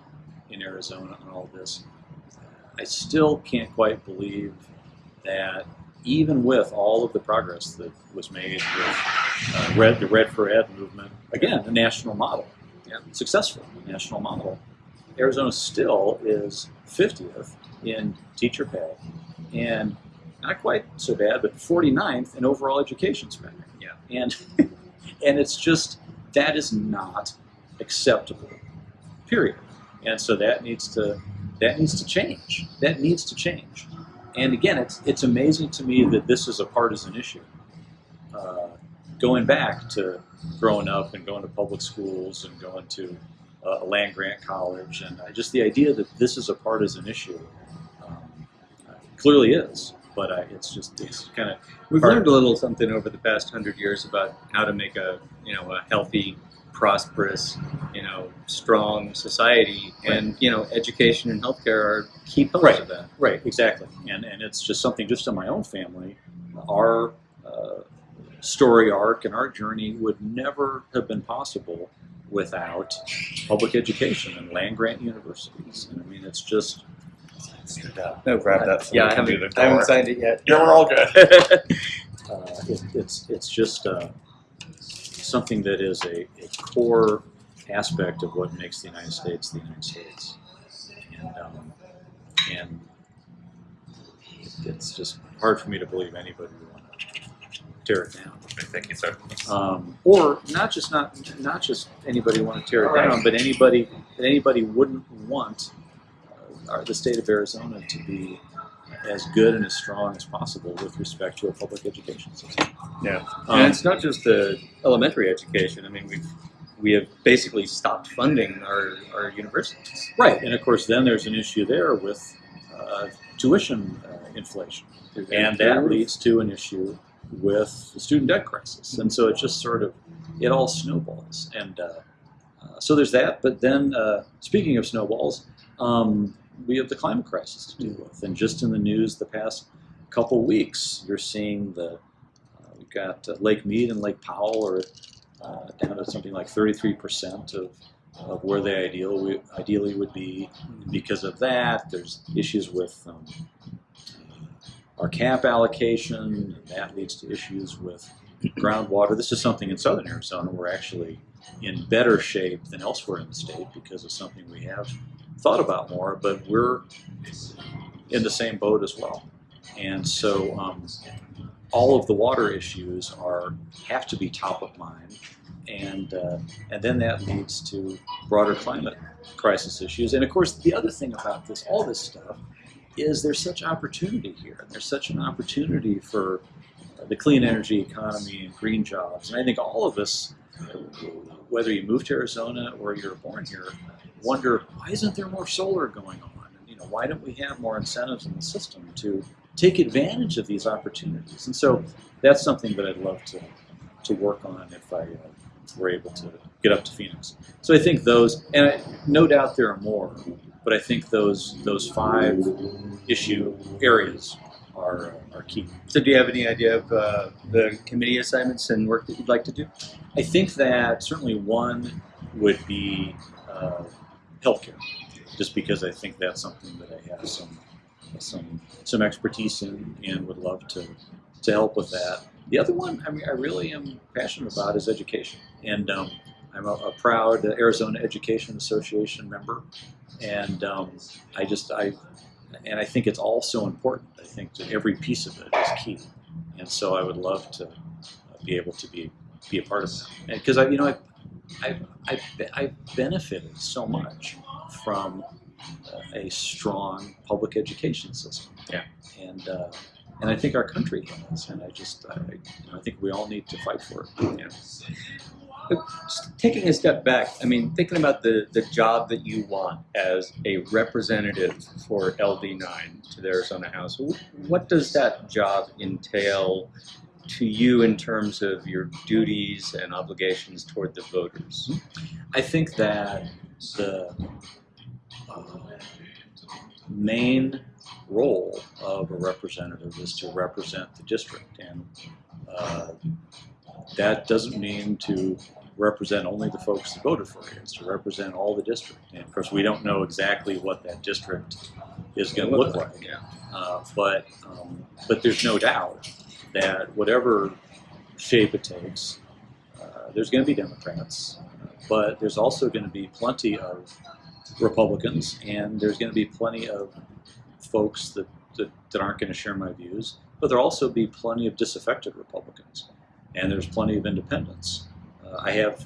in Arizona and all this, I still can't quite believe that even with all of the progress that was made with uh, Red, the Red for Ed movement, again, a national model, Yeah. successful national model, Arizona still is 50th in teacher pay and not quite so bad, but 49th in overall education spending. Yeah. And [LAUGHS] and it's just that is not acceptable. Period. And so that needs to that needs to change. That needs to change. And again, it's it's amazing to me that this is a partisan issue. Uh, going back to growing up and going to public schools and going to uh, a land grant college, and uh, just the idea that this is a partisan issue um, uh, clearly is. But it's just it's kind of We've learned a little something over the past hundred years about how to make a you know a healthy, prosperous, you know, strong society, and you know, education and healthcare are key pillars Right. of that. Right, exactly. And and it's just something just in my own family. Our uh, story arc and our journey would never have been possible without public education and land grant universities. And I mean, it's just No, Grab that so yeah, I haven't, I haven't signed it yet. Yeah, we're all good. [LAUGHS] uh, it, it's it's just uh, something that is a, a core aspect of what makes the United States the United States. And um, and it's just hard for me to believe anybody would want to tear it down. Thank you, sir. um, or not just not not just anybody want to tear it down, but anybody that anybody wouldn't want uh, the state of Arizona to be as good and as strong as possible with respect to a public education system. Yeah. Um, and it's not just the elementary education. I mean, we've we have basically stopped funding our, our universities. right, and of course, then there's an issue there with uh, tuition uh, inflation, and that leads to an issue with the student debt crisis, and so it just sort of it all snowballs, and uh, uh, so there's that. But then, uh, speaking of snowballs, um, we have the climate crisis to deal with, and just in the news the past couple weeks, you're seeing the uh, we've got uh, Lake Mead and Lake Powell are uh, down to something like 33% of, of where they ideally ideally would be. Because of that, there's issues with um, our cap allocation, and that leads to issues with groundwater. This is something in southern Arizona we're actually in better shape than elsewhere in the state because of something we have thought about more, but we're in the same boat as well. And so um, all of the water issues are have to be top of mind, and uh, and then that leads to broader climate crisis issues. And of course, the other thing about this, all this stuff, is there's such opportunity here. There's such an opportunity for the clean energy economy and green jobs. And I think all of us, whether you moved to Arizona or you're born here, wonder why isn't there more solar going on? And, you know, why don't we have more incentives in the system to take advantage of these opportunities? And so that's something that I'd love to to work on if I uh, were able to get up to Phoenix. So I think those, and I, no doubt there are more, but I think those those five issue areas are are key. So, do you have any idea of uh, the committee assignments and work that you'd like to do? I think that certainly one would be uh, healthcare, just because I think that's something that I have some some some expertise in and would love to to help with that. The other one, I mean, I really am passionate about is education, and um, I'm a, a proud Arizona Education Association member, and um, I just I and I think it's all so important. I think that every piece of it is key, and so I would love to be able to be be a part of that because I you know I I I I benefited so much from uh, a strong public education system. Yeah. and. Uh, and I think our country has, and I just, I, I think we all need to fight for it. Yeah. Just taking a step back, I mean, thinking about the, the job that you want as a representative for LD9 to the Arizona House, what does that job entail to you in terms of your duties and obligations toward the voters? I think that the uh, main role of a representative is to represent the district, and uh, that doesn't mean to represent only the folks that voted for you. It's to represent all the district, and of course, we don't know exactly what that district is going to look like. Yeah. Uh, but um, but there's no doubt that whatever shape it takes, uh, there's going to be Democrats, but there's also going to be plenty of Republicans, and there's going to be plenty of folks that, that, that aren't going to share my views. But there'll also be plenty of disaffected Republicans, and there's plenty of independents. Uh, I have,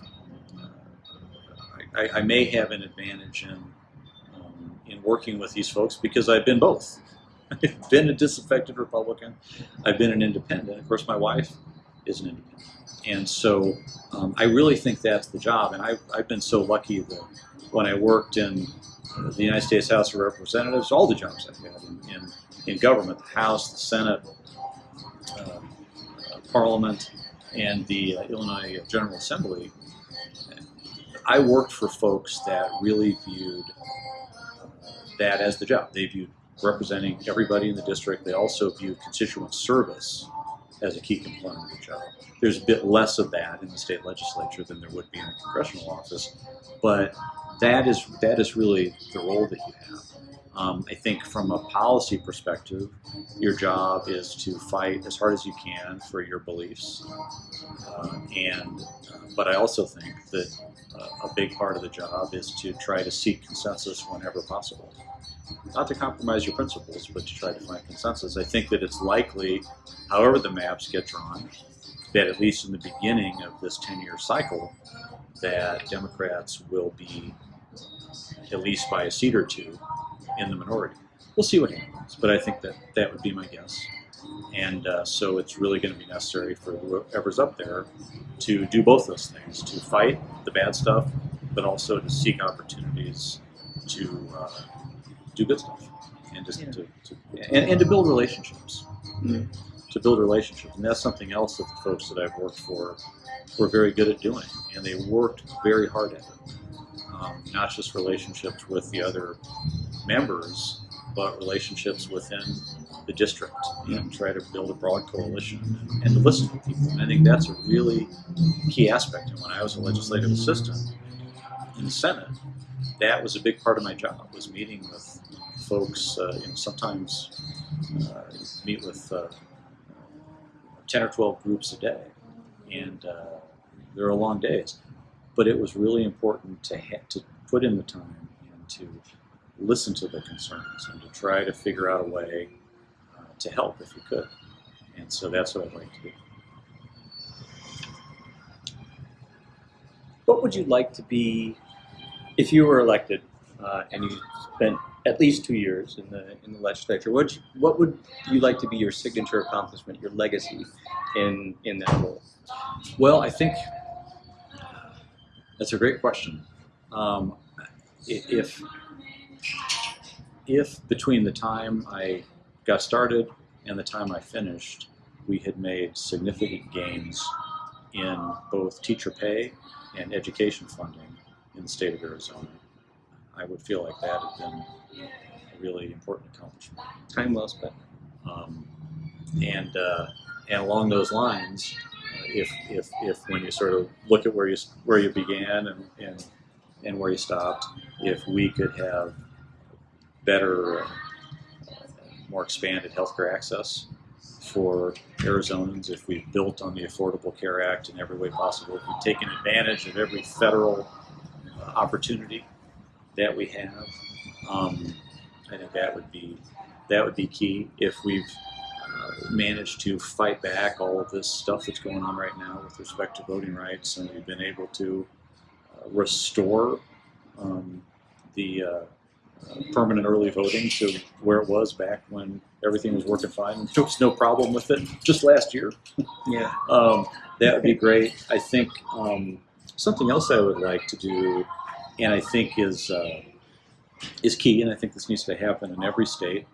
uh, I, I may have an advantage in um, in working with these folks because I've been both. I've been a disaffected Republican. I've been an independent. Of course, my wife is an independent. And so um, I really think that's the job. And I've, I've been so lucky that when I worked in the United States House of Representatives, all the jobs I've had in, in, in government, the House, the Senate, uh, uh, Parliament, and the uh, Illinois General Assembly, I worked for folks that really viewed that as the job. They viewed representing everybody in the district. They also view constituent service as a key component of the job. There's a bit less of that in the state legislature than there would be in a congressional office, but that is that is really the role that you have. Um, I think from a policy perspective, your job is to fight as hard as you can for your beliefs, uh, and uh, but I also think that uh, a big part of the job is to try to seek consensus whenever possible. Not to compromise your principles, but to try to find consensus. I think that it's likely, however the maps get drawn, that at least in the beginning of this 10-year cycle, that Democrats will be at least by a seat or two in the minority. We'll see what happens, but I think that that would be my guess. And uh, so it's really going to be necessary for whoever's up there to do both those things to fight the bad stuff, but also to seek opportunities to uh, do good stuff and just Yeah. to, to and, and to build relationships. Mhm. To build relationships. And that's something else that the folks that I've worked for were very good at doing. And they worked very hard at it. Um, not just relationships with the other members, but relationships within the district and try to build a broad coalition and to listen to people. And I think that's a really key aspect. And when I was a legislative assistant in the Senate, that was a big part of my job was meeting with folks. Uh, you know, sometimes uh, meet with uh, ten or twelve groups a day, and there are long days. But it was really important to to put in the time and to listen to the concerns and to try to figure out a way uh, to help if you could. And so that's what I'd like to do. What would you like to be if you were elected uh, and you spent at least two years in the in the legislature? What what would you like to be your signature accomplishment, your legacy in in that role? Well, I think that's a great question. Um, if if between the time I got started and the time I finished, we had made significant gains in both teacher pay and education funding in the state of Arizona, I would feel like that had been a really important accomplishment. Time well spent. Um, and uh, and along those lines, uh, if, if if when you sort of look at where you where you began and and, and where you stopped, if we could have better, uh, more expanded healthcare access for Arizonans, if we built on the Affordable Care Act in every way possible, if we've taken advantage of every federal uh, opportunity that we have, um, I think that would be that would be key. If we've uh, managed to fight back all of this stuff that's going on right now with respect to voting rights, and we've been able to uh, restore um, the uh, uh, permanent early voting to where it was back when everything was working fine. And there was no problem with it just last year. Yeah. Um, that would be great. I think um, something else I would like to do, and I think is uh, is key, and I think this needs to happen in every state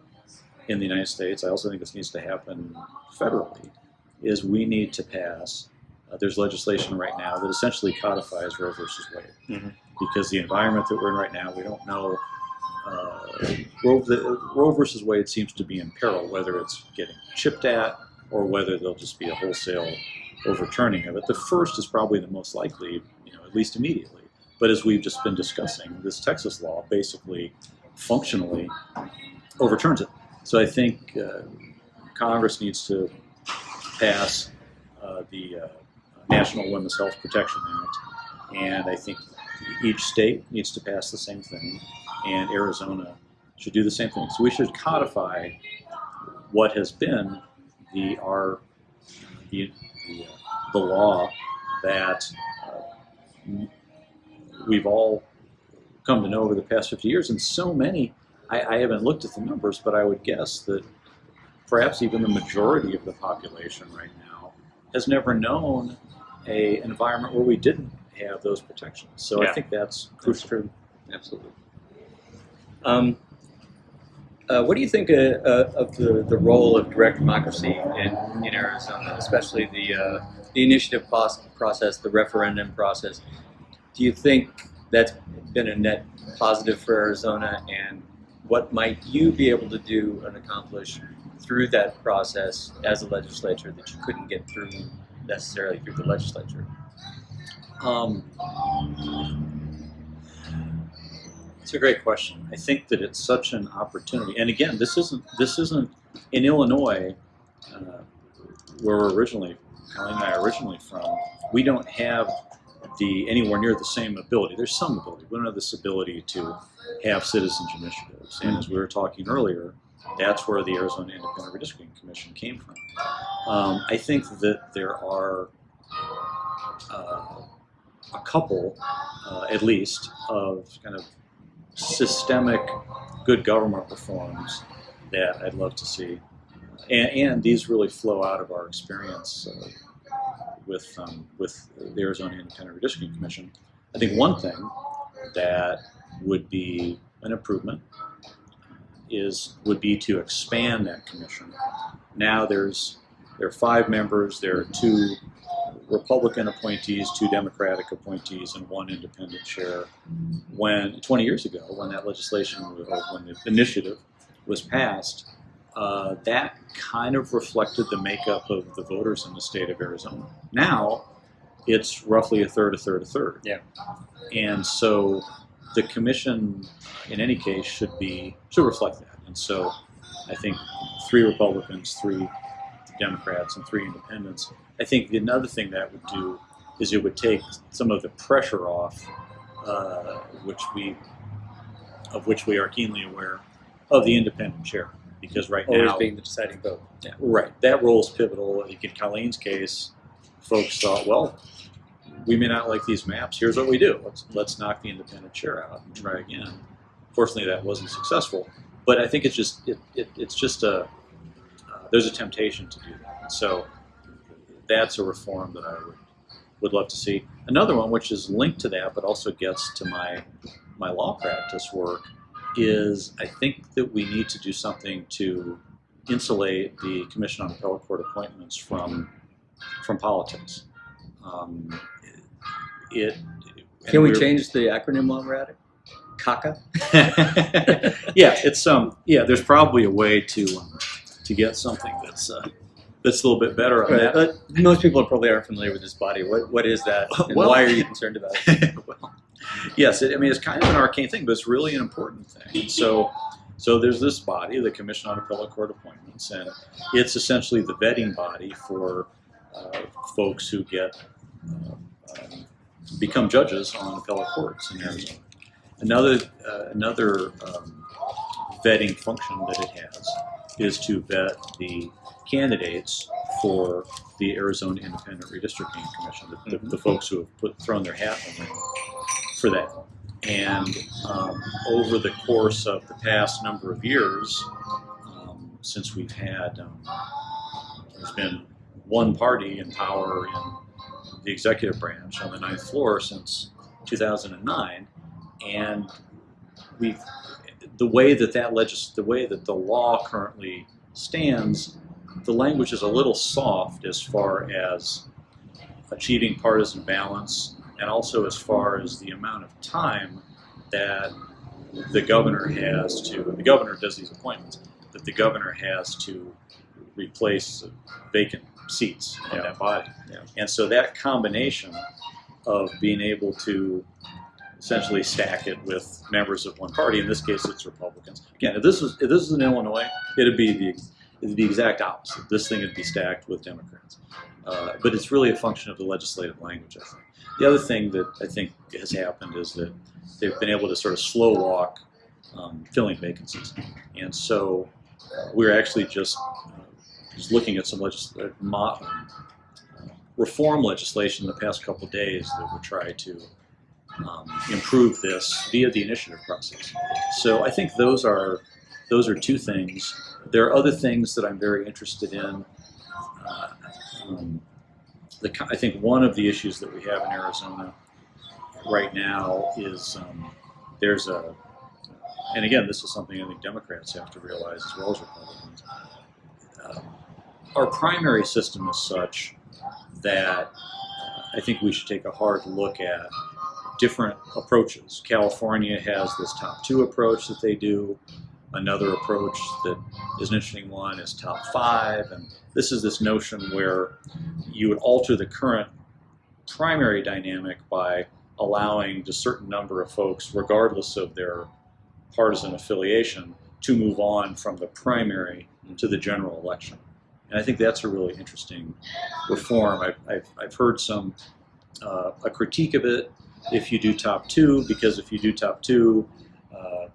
in the United States. I also think this needs to happen federally. Is we need to pass. Uh, there's legislation right now that essentially codifies Roe versus Wade, Mhm. because the environment that we're in right now, we don't know. Uh, Roe, the, Roe versus Wade seems to be in peril, whether it's getting chipped at or whether there'll just be a wholesale overturning of it. The first is probably the most likely, you know, at least immediately. But as we've just been discussing, this Texas law basically functionally overturns it. So I think uh, Congress needs to pass uh, the uh, National Women's Health Protection Act, and I think each state needs to pass the same thing, and Arizona should do the same thing. So we should codify what has been the our the the, uh, the law that uh, we've all come to know over the past 50 years, and so many. I, I haven't looked at the numbers, but I would guess that perhaps even the majority of the population right now has never known a environment where we didn't have those protections. So Yeah. I think that's That's crucial. true. Absolutely. Um, uh, what do you think uh, uh, of the, the role of direct democracy in, in Arizona, especially the, uh, the initiative process, the referendum process? Do you think that's been a net positive for Arizona, and what might you be able to do and accomplish through that process as a legislature that you couldn't get through necessarily through the legislature? Um, it's a great question. I think that it's such an opportunity, and again, this isn't this isn't in Illinois, uh, where we're originally, Colleen and I are originally from. We don't have the anywhere near the same ability. There's some ability. We don't have this ability to have citizens initiatives. And as we were talking earlier, that's where the Arizona Independent Redistricting Commission came from. Um, I think that there are. Uh, a couple, uh, at least, of kind of systemic good government reforms that I'd love to see. And, and these really flow out of our experience uh, with, um, with the Arizona Independent Redistricting Commission. I think one thing that would be an improvement is would be to expand that commission. Now there's there are five members. There are two Republican appointees, two Democratic appointees, and one independent chair. When 20 years ago, when that legislation, when the initiative was passed, uh, that kind of reflected the makeup of the voters in the state of Arizona. Now, it's roughly a third, a third, a third. Yeah. And so, the commission, in any case, should be should reflect that. And so, I think three Republicans, three Democrats, and three independents I think another thing that would do is it would take some of the pressure off, uh, which we, of which we are keenly aware, of the independent chair. Because right Always now, being the deciding vote. Yeah. right, that role is pivotal. Like in Colleen's case, folks thought, well, we may not like these maps. Here's what we do. Let's let's knock the independent chair out and try again. Fortunately, that wasn't successful. But I think it's just it, it it's just a uh, there's a temptation to do that. So that's a reform that I would would love to see. Another one, which is linked to that, but also gets to my my law practice work is I think that we need to do something to insulate the Commission on Appellate Court Appointments from from politics. Um, it. Can we change the acronym while we're at it? CACA? [LAUGHS] yeah, it's um yeah. There's probably a way to um, to get something that's uh, that's a little bit better on Right, that. but most people probably aren't familiar with this body. What what is that? [LAUGHS] And Well- why are you concerned about it? [LAUGHS] well, yes, it, I mean it's kind of an arcane thing, but it's really an important thing. And so, so there's this body, the Commission on Appellate Court Appointments, and it's essentially the vetting body for uh, folks who get um, become judges on appellate courts in Arizona. Another uh, another um, vetting function that it has is to vet the candidates for the Arizona Independent Redistricting Commission, the, the, the folks who have put thrown their hat in the ring for that. And um, over the course of the past number of years, um, since we've had, um, there's been one party in power in the executive branch on the ninth floor since 2009, and we've the way that that legis- the way that the law currently stands, the language is a little soft as far as achieving partisan balance and also as far as the amount of time that the governor has to the governor does these appointments that the governor has to replace vacant seats on Yeah. that body Yeah. and so that combination of being able to essentially stack it with members of one party in this case it's republicans again if this was if this was in illinois it'd be the it'd be the exact opposite this thing would be stacked with democrats uh, but it's really a function of the legislative language i think the other thing that I think has happened is that they've been able to sort of slow walk um, filling vacancies. And so uh, we're actually just, uh, just looking at some legis- uh, um, reform legislation in the past couple days that would try to um, improve this via the initiative process. So I think those are those are two things. There are other things that I'm very interested in. Uh, um, the, I think one of the issues that we have in Arizona right now is um, there's a, and again, this is something I think Democrats have to realize as well as Republicans. Um, our primary system is such that I think we should take a hard look at different approaches. California has this top two approach that they do. Another approach that is an interesting one is top five, and this is this notion where you would alter the current primary dynamic by allowing a certain number of folks, regardless of their partisan affiliation, to move on from the primary to the general election. And I think that's a really interesting reform. I've, I've, I've heard some uh, a critique of it if you do top two, because if you do top two uh,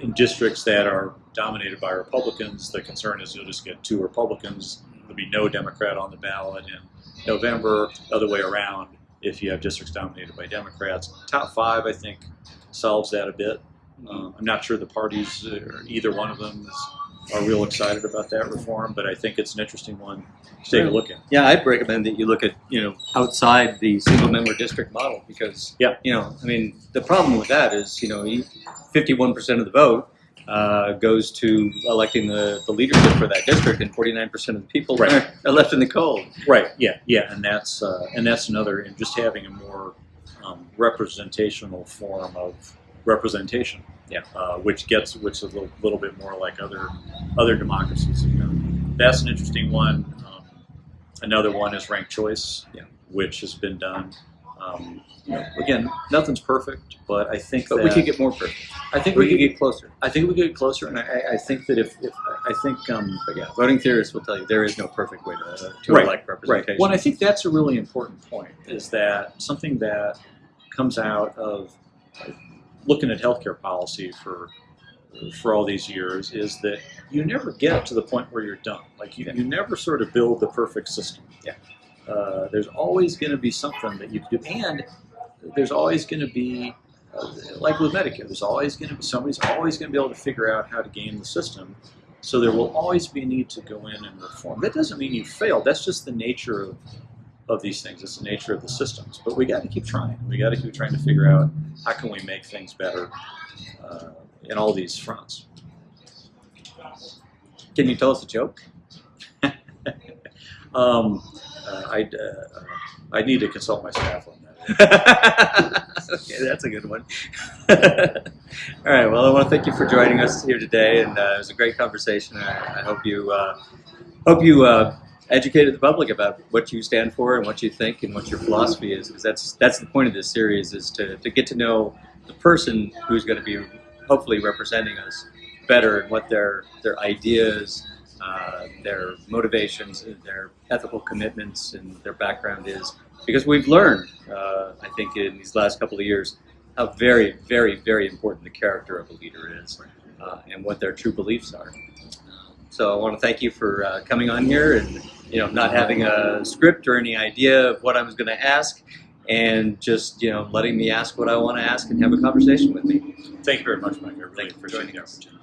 in districts that are dominated by Republicans, the concern is you'll just get two Republicans. There'll be no Democrat on the ballot in November. Other way around, if you have districts dominated by Democrats. Top five, I think, solves that a bit. Um, I'm not sure the parties, uh, or either one of them, is, are real excited about that reform, but I think it's an interesting one to take a look at. Yeah, I'd recommend that you look at you know outside the single member district model because Yeah. you know I mean the problem with that is you know fifty one percent of the vote uh, goes to electing the, the leadership for that district and forty nine percent of the people Right. are, are left in the cold. Right. Yeah. Yeah. And that's uh, and that's another, and just having a more um, representational form of representation. Yeah. Uh, which gets which is a little, little bit more like other other democracies have done. That's an interesting one. Um, another one is ranked choice, Yeah. which has been done. Um, you know, again, nothing's perfect, but I think But that we could get more perfect. I think We we could get closer. I think we could get closer, and I, I think that if, if I think um, But yeah, voting theorists will tell you there is no perfect way to, to Right, elect representation. Right. Well, I think that's a really important point. Is that something that comes out of looking at healthcare policy for for all these years is that you never get to the point where you're done. Like you, you never sort of build the perfect system. Yeah. Uh, there's always going to be something that you can do, and there's always going to be, uh, like with Medicare, there's always going to be somebody's always going to be able to figure out how to game the system. So there will always be a need to go in and reform. That doesn't mean you failed. That's just the nature of of these things. It's the nature of the systems. But we got to keep trying. We got to keep trying to figure out how can we make things better uh, in all these fronts. Can you tell us a joke? [LAUGHS] Um, uh, I'd, uh, I'd need to consult my staff on that. [LAUGHS] okay, that's a good one. [LAUGHS] All right. Well, I want to thank you for joining us here today, and uh, it was a great conversation. I, I hope you uh, hope you uh, educated the public about what you stand for and what you think and what your philosophy is, because that's that's the point of this series is to, to get to know the person who's going to be hopefully representing us better and what their their ideas, uh, their motivations, their ethical commitments, and their background is. Because we've learned, uh, I think, in these last couple of years, how very, very, very important the character of a leader is, uh, and what their true beliefs are. So I want to thank you for uh, coming on here and you know not having a script or any idea of what I was going to ask, and just you know letting me ask what I want to ask and have a conversation with me. Thank you very much, Mike. I really Thank you for appreciate joining the us. opportunity.